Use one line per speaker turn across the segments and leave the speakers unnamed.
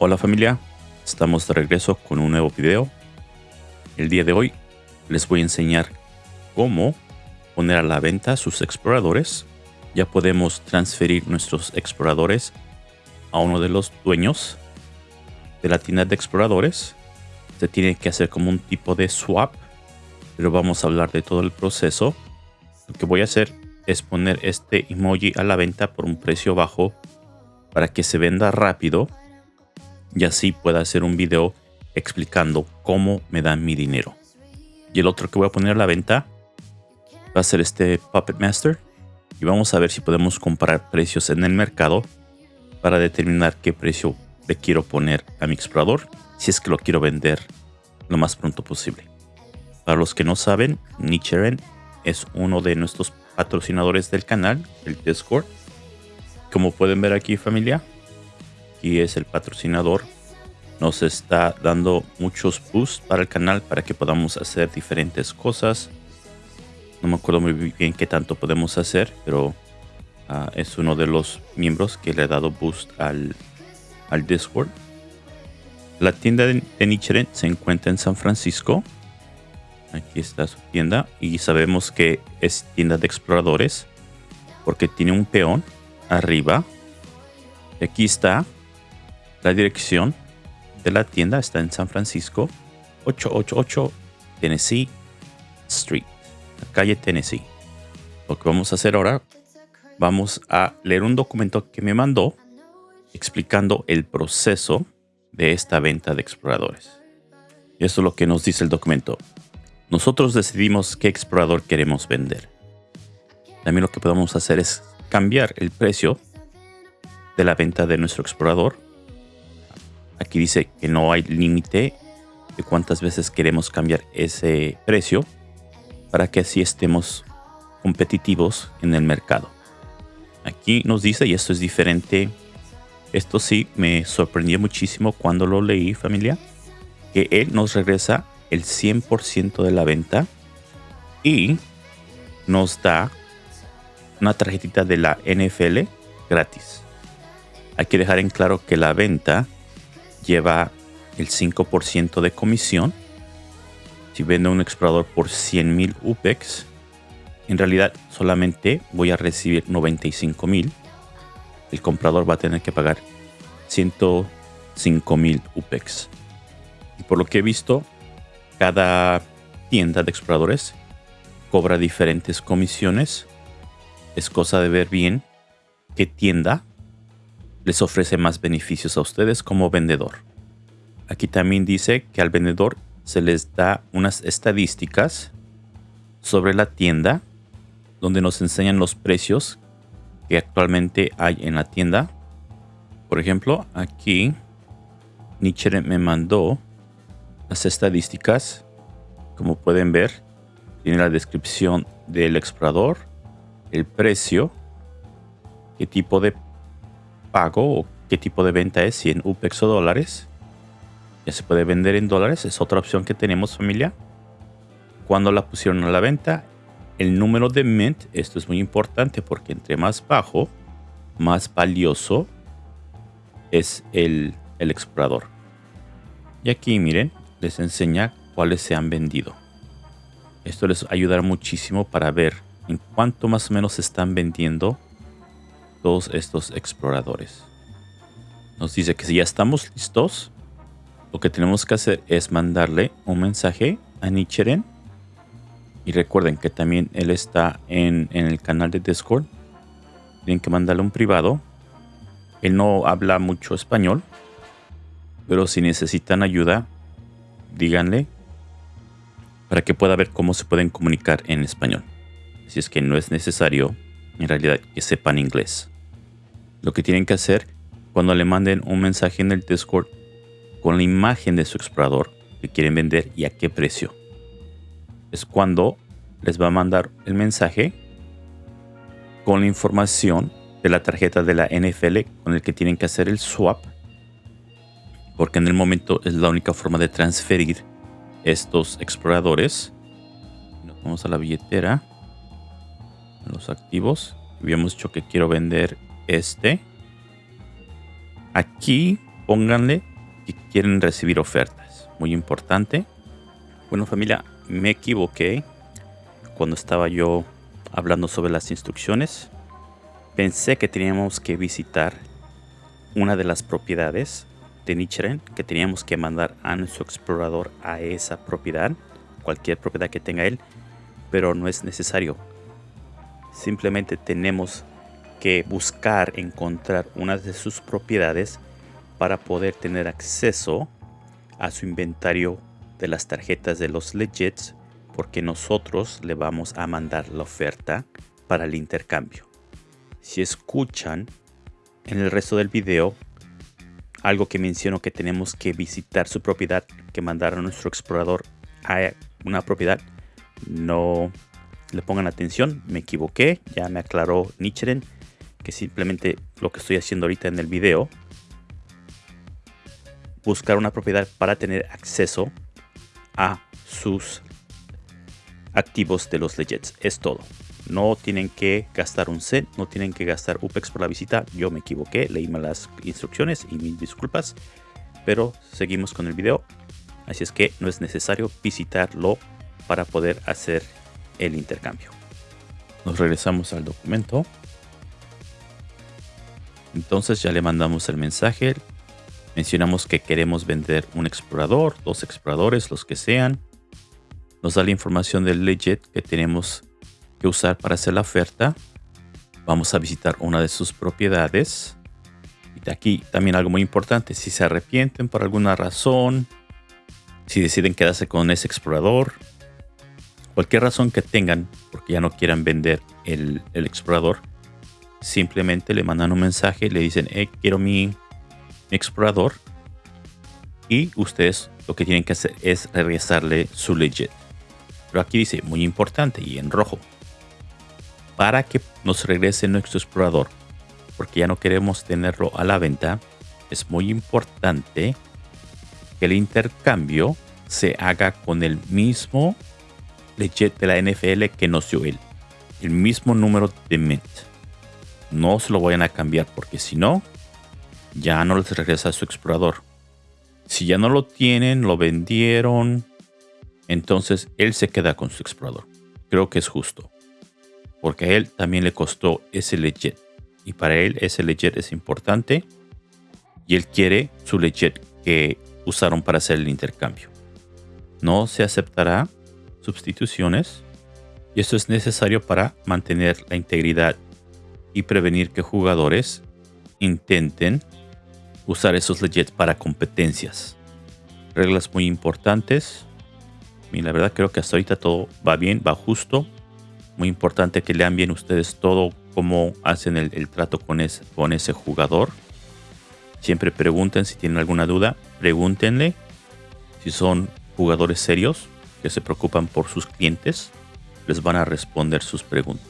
Hola familia, estamos de regreso con un nuevo video. El día de hoy les voy a enseñar cómo poner a la venta sus exploradores. Ya podemos transferir nuestros exploradores a uno de los dueños de la tienda de exploradores. Se tiene que hacer como un tipo de swap, pero vamos a hablar de todo el proceso. Lo que voy a hacer es poner este emoji a la venta por un precio bajo para que se venda rápido y así pueda hacer un video explicando cómo me dan mi dinero. Y el otro que voy a poner a la venta va a ser este Puppet Master y vamos a ver si podemos comparar precios en el mercado para determinar qué precio le quiero poner a mi explorador si es que lo quiero vender lo más pronto posible. Para los que no saben, Nicheren es uno de nuestros patrocinadores del canal, el Discord. Como pueden ver aquí familia, aquí es el patrocinador. Nos está dando muchos boosts para el canal para que podamos hacer diferentes cosas. No me acuerdo muy bien qué tanto podemos hacer, pero uh, es uno de los miembros que le ha dado boost al, al Discord. La tienda de, de Nichiren se encuentra en San Francisco. Aquí está su tienda y sabemos que es tienda de exploradores porque tiene un peón arriba. Aquí está la dirección de la tienda está en San Francisco, 888 Tennessee Street, la calle Tennessee. Lo que vamos a hacer ahora, vamos a leer un documento que me mandó explicando el proceso de esta venta de exploradores. Y eso es lo que nos dice el documento. Nosotros decidimos qué explorador queremos vender. También lo que podemos hacer es cambiar el precio de la venta de nuestro explorador Aquí dice que no hay límite de cuántas veces queremos cambiar ese precio para que así estemos competitivos en el mercado. Aquí nos dice, y esto es diferente, esto sí me sorprendió muchísimo cuando lo leí familia, que él nos regresa el 100% de la venta y nos da una tarjetita de la NFL gratis. Hay que dejar en claro que la venta lleva el 5% de comisión. Si vendo un explorador por 100.000 UPEX, en realidad solamente voy a recibir 95.000. El comprador va a tener que pagar 105.000 UPEX. Y por lo que he visto, cada tienda de exploradores cobra diferentes comisiones. Es cosa de ver bien qué tienda les ofrece más beneficios a ustedes como vendedor. Aquí también dice que al vendedor se les da unas estadísticas sobre la tienda donde nos enseñan los precios que actualmente hay en la tienda. Por ejemplo, aquí Nietzsche me mandó las estadísticas. Como pueden ver, tiene la descripción del explorador, el precio, qué tipo de pago o qué tipo de venta es, si en UPEX o dólares. Ya se puede vender en dólares, es otra opción que tenemos familia. Cuando la pusieron a la venta, el número de mint, esto es muy importante porque entre más bajo, más valioso es el, el explorador. Y aquí miren, les enseña cuáles se han vendido. Esto les ayudará muchísimo para ver en cuánto más o menos se están vendiendo todos estos exploradores. Nos dice que si ya estamos listos, lo que tenemos que hacer es mandarle un mensaje a Nicheren. Y recuerden que también él está en, en el canal de Discord. Tienen que mandarle un privado. Él no habla mucho español. Pero si necesitan ayuda, díganle para que pueda ver cómo se pueden comunicar en español. Si es que no es necesario en realidad que sepan inglés. Lo que tienen que hacer cuando le manden un mensaje en el Discord con la imagen de su explorador que quieren vender y a qué precio. Es cuando les va a mandar el mensaje con la información de la tarjeta de la NFL con el que tienen que hacer el swap. Porque en el momento es la única forma de transferir estos exploradores. Nos vamos a la billetera los activos. Habíamos dicho que quiero vender este. Aquí pónganle que quieren recibir ofertas. Muy importante. Bueno familia, me equivoqué cuando estaba yo hablando sobre las instrucciones. Pensé que teníamos que visitar una de las propiedades de Nichiren, que teníamos que mandar a nuestro explorador a esa propiedad, cualquier propiedad que tenga él, pero no es necesario. Simplemente tenemos que buscar encontrar una de sus propiedades para poder tener acceso a su inventario de las tarjetas de los legits porque nosotros le vamos a mandar la oferta para el intercambio. Si escuchan en el resto del video algo que menciono que tenemos que visitar su propiedad, que mandar a nuestro explorador a una propiedad, no le pongan atención, me equivoqué, ya me aclaró Nichiren que simplemente lo que estoy haciendo ahorita en el video, buscar una propiedad para tener acceso a sus activos de los legits. Es todo. No tienen que gastar un set, no tienen que gastar UPEX por la visita. Yo me equivoqué, leí las instrucciones y mis disculpas. Pero seguimos con el video. Así es que no es necesario visitarlo para poder hacer el intercambio. Nos regresamos al documento. Entonces ya le mandamos el mensaje. Mencionamos que queremos vender un explorador, dos exploradores, los que sean. Nos da la información del legit que tenemos que usar para hacer la oferta. Vamos a visitar una de sus propiedades. Y de aquí también algo muy importante. Si se arrepienten por alguna razón, si deciden quedarse con ese explorador, cualquier razón que tengan, porque ya no quieran vender el, explorador, simplemente le mandan un mensaje, le dicen, eh, quiero mi explorador. Y ustedes lo que tienen que hacer es regresarle su legit. Pero aquí dice, muy importante y en rojo, para que nos regrese nuestro explorador, porque ya no queremos tenerlo a la venta, es muy importante que el intercambio se haga con el mismo legit de la NFL que nos dio él. El mismo número de mint. No se lo vayan a cambiar porque si no, ya no les regresa a su explorador. Si ya no lo tienen, lo vendieron, entonces él se queda con su explorador. Creo que es justo. Porque a él también le costó ese legit. Y para él ese legit es importante. Y él quiere su legit que usaron para hacer el intercambio. No se aceptará sustituciones. Y esto es necesario para mantener la integridad y prevenir que jugadores intenten usar esos legits para competencias. Reglas muy importantes. Y la verdad creo que hasta ahorita todo va bien, va justo. Muy importante que lean bien ustedes todo cómo hacen el, trato con ese jugador. Siempre pregunten si tienen alguna duda. Pregúntenle si son jugadores serios que se preocupan por sus clientes. Les van a responder sus preguntas.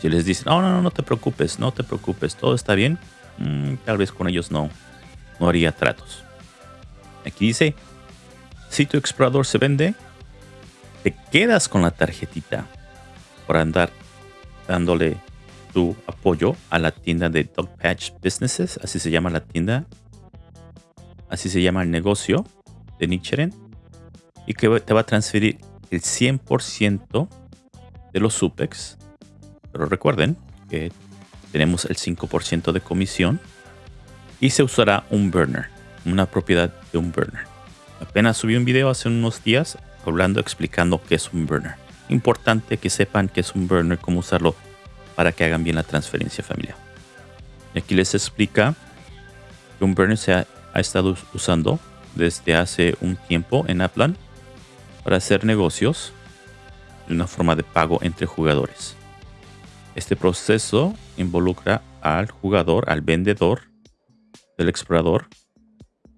Si les dicen, no, no, no, no te preocupes, no te preocupes, todo está bien, mm, tal vez con ellos no, no haría tratos. Aquí dice, si tu explorador se vende, te quedas con la tarjetita por andar dándole tu apoyo a la tienda de Dog Patch Businesses, así se llama la tienda, así se llama el negocio de Nichiren, y que te va a transferir el 100% de los SUPEX pero recuerden que tenemos el 5% de comisión y se usará un burner, una propiedad de un burner. Apenas subí un video hace unos días hablando, explicando qué es un burner. Importante que sepan qué es un burner, cómo usarlo para que hagan bien la transferencia familiar. Y aquí les explica que un burner se ha, estado usando desde hace un tiempo en Aplan para hacer negocios de una forma de pago entre jugadores. Este proceso involucra al jugador, al vendedor del explorador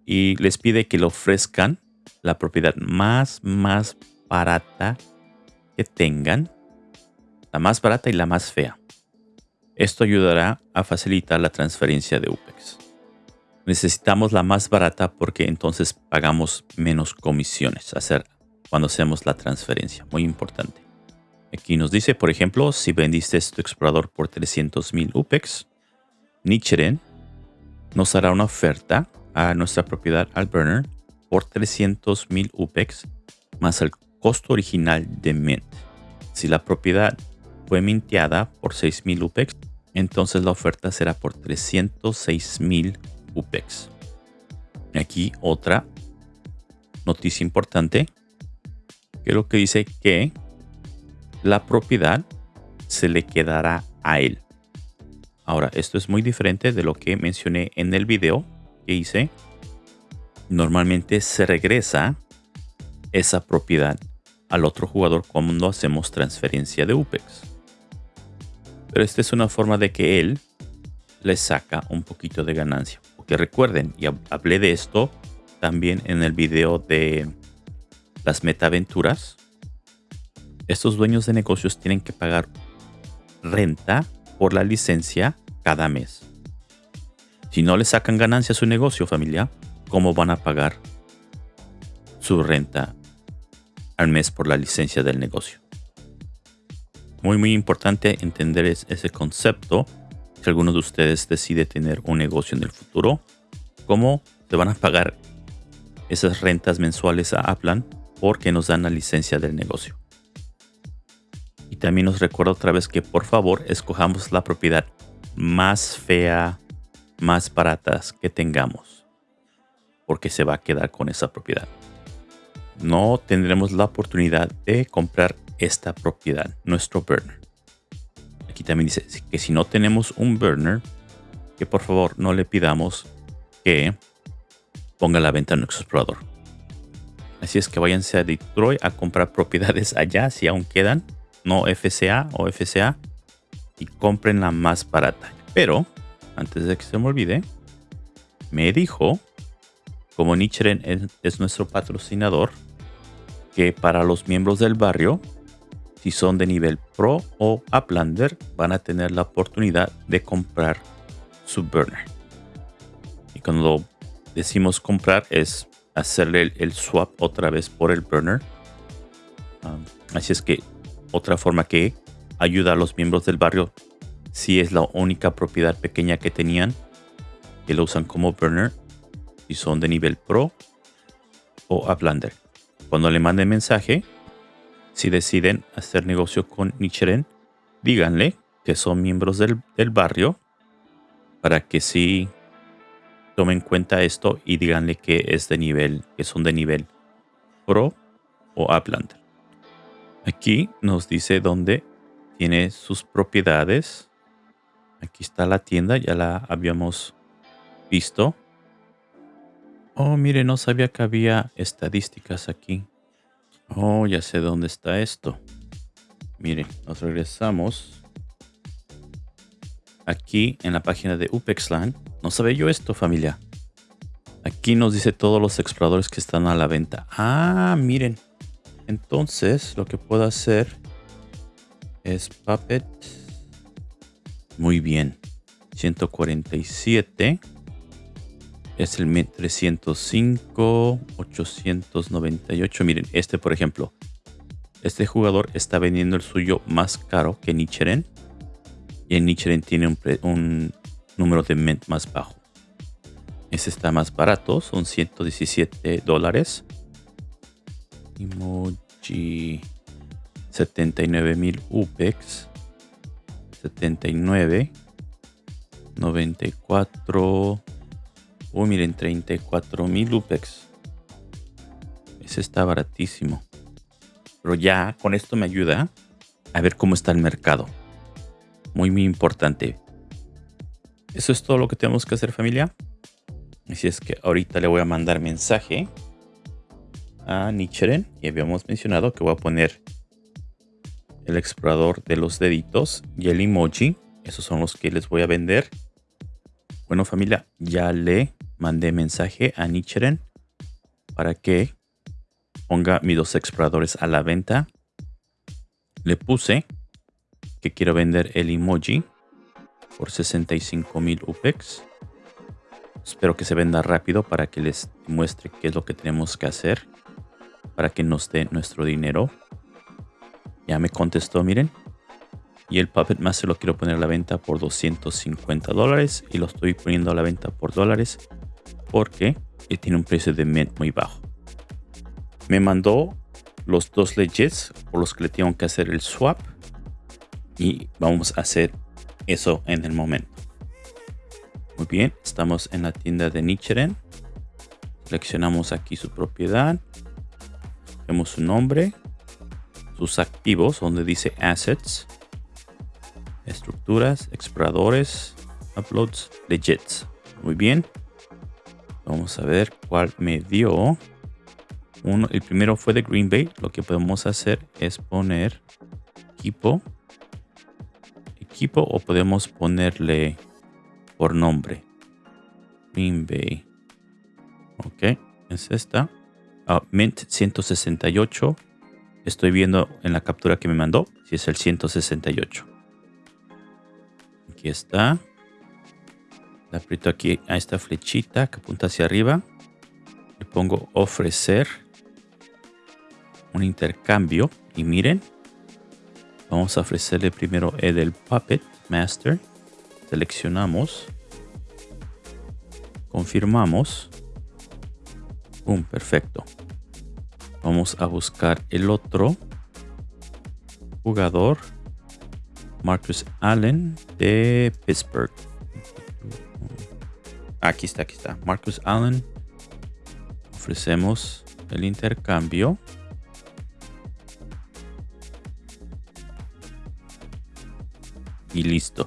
y les pide que le ofrezcan la propiedad más, más barata que tengan, la más barata y la más fea. Esto ayudará a facilitar la transferencia de UPEX. Necesitamos la más barata porque entonces pagamos menos comisiones hacer cuando hacemos la transferencia. Muy importante. Aquí nos dice, por ejemplo, si vendiste tu explorador por 300.000 UPEX, Nichiren nos hará una oferta a nuestra propiedad al burner por 300 mil UPEX más el costo original de Mint. Si la propiedad fue minteada por 6.000 UPEX, entonces la oferta será por 306.000 UPEX. Aquí otra noticia importante, que lo que dice que la propiedad se le quedará a él. Ahora, esto es muy diferente de lo que mencioné en el video que hice. Normalmente se regresa esa propiedad al otro jugador cuando hacemos transferencia de UPEX. Pero esta es una forma de que él le saca un poquito de ganancia. Porque recuerden, y hablé de esto también en el video de las metaventuras. Estos dueños de negocios tienen que pagar renta por la licencia cada mes. Si no le sacan ganancia a su negocio familia, ¿cómo van a pagar su renta al mes por la licencia del negocio. Muy, muy importante entender ese concepto. Si alguno de ustedes decide tener un negocio en el futuro, cómo se van a pagar esas rentas mensuales a Aplan porque nos dan la licencia del negocio. Y también nos recuerdo otra vez que por favor escojamos la propiedad más fea, más baratas que tengamos. Porque se va a quedar con esa propiedad no tendremos la oportunidad de comprar esta propiedad, nuestro burner. Aquí también dice que si no tenemos un burner, que por favor no le pidamos que ponga la venta en nuestro explorador. Así es que váyanse a Detroit a comprar propiedades allá si aún quedan, no FCA o FCA, y compren la más barata. Pero, antes de que se me olvide, me dijo, como Nichiren es nuestro patrocinador, que para los miembros del barrio, si son de nivel Pro o Uplander, van a tener la oportunidad de comprar su burner. Y cuando decimos comprar es hacerle el, swap otra vez por el burner. Así es que otra forma que ayuda a los miembros del barrio, si es la única propiedad pequeña que tenían, que lo usan como burner, si son de nivel Pro o Uplander. Cuando le manden mensaje, si deciden hacer negocio con Nichiren, díganle que son miembros del, barrio para que sí tomen cuenta esto y díganle que es de nivel, que son de nivel Pro o Upland. Aquí nos dice dónde tiene sus propiedades. Aquí está la tienda, ya la habíamos visto. Oh, mire, no sabía que había estadísticas aquí. Oh, ya sé dónde está esto. Mire, nos regresamos. Aquí en la página de UPEXLAN. No sabía yo esto, familia. Aquí nos dice todos los exploradores que están a la venta. Ah, miren. Entonces, lo que puedo hacer es Puppet. Muy bien. 147 es el 305, 898. Miren, este por ejemplo. Este jugador está vendiendo el suyo más caro que Nichiren. Y el Nichiren tiene un, número de ment más bajo. Este está más barato, son 117 dólares. Emoji 79 mil UPEX. 79. 94. Oh, miren, 34 mil UPEX. Ese está baratísimo. Pero ya con esto me ayuda a ver cómo está el mercado. Muy, muy importante. Eso es todo lo que tenemos que hacer familia. Así es que ahorita le voy a mandar mensaje a Nichiren. Y habíamos mencionado que voy a poner el explorador de los deditos y el emoji. Esos son los que les voy a vender. Bueno familia, ya le mandé mensaje a Nichiren para que ponga mis dos exploradores a la venta. Le puse que quiero vender el emoji por 65 mil UPEX. Espero que se venda rápido para que les muestre qué es lo que tenemos que hacer para que nos dé nuestro dinero. Ya me contestó, miren. Y el Puppet Master lo quiero poner a la venta por 250 dólares. Y lo estoy poniendo a la venta por dólares porque tiene un precio de mint muy bajo. Me mandó los dos legits por los que le tengo que hacer el swap. Y vamos a hacer eso en el momento. Muy bien, estamos en la tienda de Nichiren. Seleccionamos aquí su propiedad. Vemos su nombre. Sus activos, donde dice Assets. Estructuras, exploradores, uploads, legits. Muy bien. Vamos a ver cuál me dio. Uno, el primero fue de Green Bay. Lo que podemos hacer es poner equipo. Equipo o podemos ponerle por nombre. Green Bay. Ok, es esta. Ah, Mint 168. Estoy viendo en la captura que me mandó si es el 168. Aquí está. Le aprieto aquí a esta flechita que apunta hacia arriba. Le pongo ofrecer un intercambio. Y miren, vamos a ofrecerle primero el del Puppet Master. Seleccionamos. Confirmamos. un perfecto. Vamos a buscar el otro jugador. Marcus Allen de Pittsburgh. Aquí está, aquí está. Marcus Allen. Ofrecemos el intercambio. Y listo.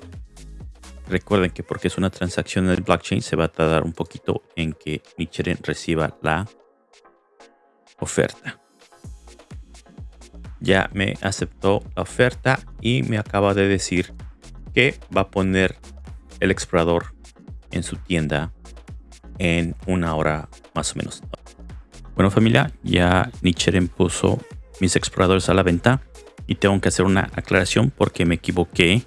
Recuerden que porque es una transacción en el blockchain se va a tardar un poquito en que Nichiren reciba la oferta. Ya me aceptó la oferta y me acaba de decir que va a poner el explorador en su tienda en una hora más o menos. Bueno familia, ya Nichiren puso mis exploradores a la venta y tengo que hacer una aclaración porque me equivoqué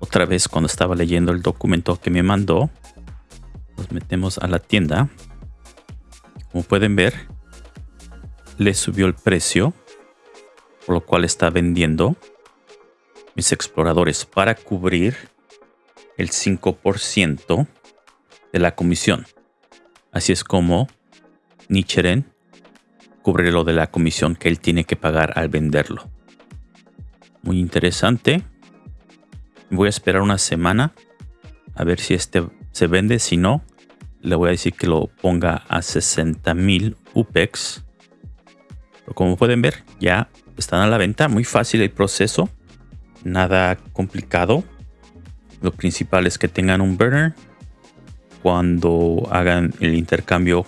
otra vez cuando estaba leyendo el documento que me mandó. Nos metemos a la tienda. Como pueden ver, le subió el precio, por lo cual está vendiendo mis exploradores para cubrir el 5% de la comisión. Así es como Nichiren cubre lo de la comisión que él tiene que pagar al venderlo. Muy interesante. Voy a esperar una semana a ver si este se vende. Si no, le voy a decir que lo ponga a 60 mil UPEX. Pero como pueden ver, ya están a la venta. Muy fácil el proceso. Nada complicado. Lo principal es que tengan un burner. Cuando hagan el intercambio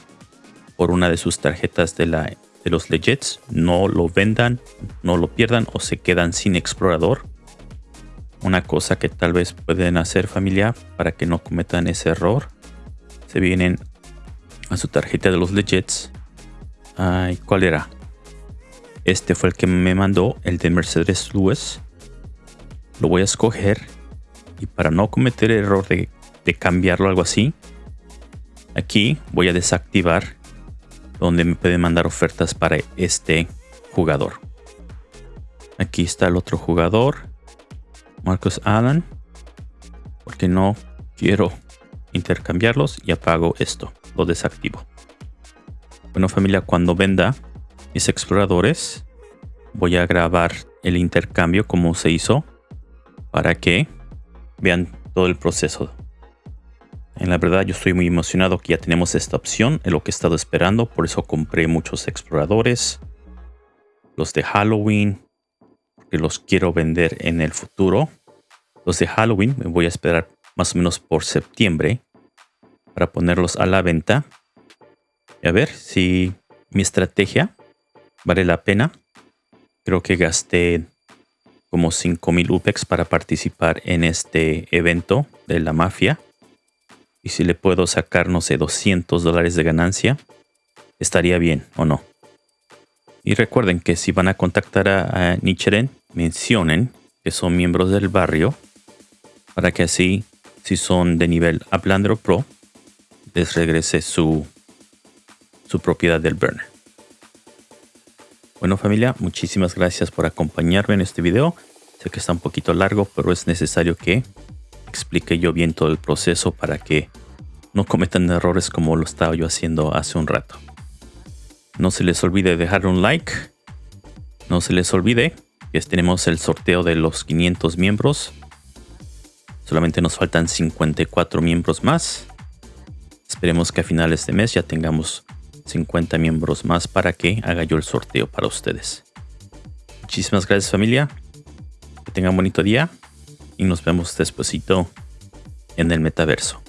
por una de sus tarjetas de, la, de los legits, no lo vendan, no lo pierdan o se quedan sin explorador una cosa que tal vez pueden hacer familia para que no cometan ese error. Se vienen a su tarjeta de los legits. Ay, ¿cuál era? Este fue el que me mandó, el de Mercedes Lewis. Lo voy a escoger. Y para no cometer el error de, de cambiarlo algo así, aquí voy a desactivar donde me pueden mandar ofertas para este jugador. Aquí está el otro jugador. Marcus Allen porque no quiero intercambiarlos y apago esto, lo desactivo. Bueno familia, cuando venda mis exploradores voy a grabar el intercambio como se hizo para que vean todo el proceso. En la verdad yo estoy muy emocionado que ya tenemos esta opción, en lo que he estado esperando, por eso compré muchos exploradores, los de Halloween, que los quiero vender en el futuro. Los de Halloween me voy a esperar más o menos por septiembre para ponerlos a la venta. Y a ver si mi estrategia vale la pena. Creo que gasté como 5000 UPEX para participar en este evento de la mafia. Y si le puedo sacar, no sé, 200 dólares de ganancia, estaría bien o no. Y recuerden que si van a contactar a, Nichiren, mencionen que son miembros del barrio para que así, si son de nivel Uplander Pro, les regrese su, su propiedad del burner. Bueno familia, muchísimas gracias por acompañarme en este video. Sé que está un poquito largo, pero es necesario que explique yo bien todo el proceso para que no cometan errores como lo estaba yo haciendo hace un rato. No se les olvide dejar un like. No se les olvide que tenemos el sorteo de los 500 miembros. Solamente nos faltan 54 miembros más. Esperemos que a finales de mes ya tengamos 50 miembros más para que haga yo el sorteo para ustedes. Muchísimas gracias familia. Que tengan bonito día y nos vemos despuesito en el metaverso.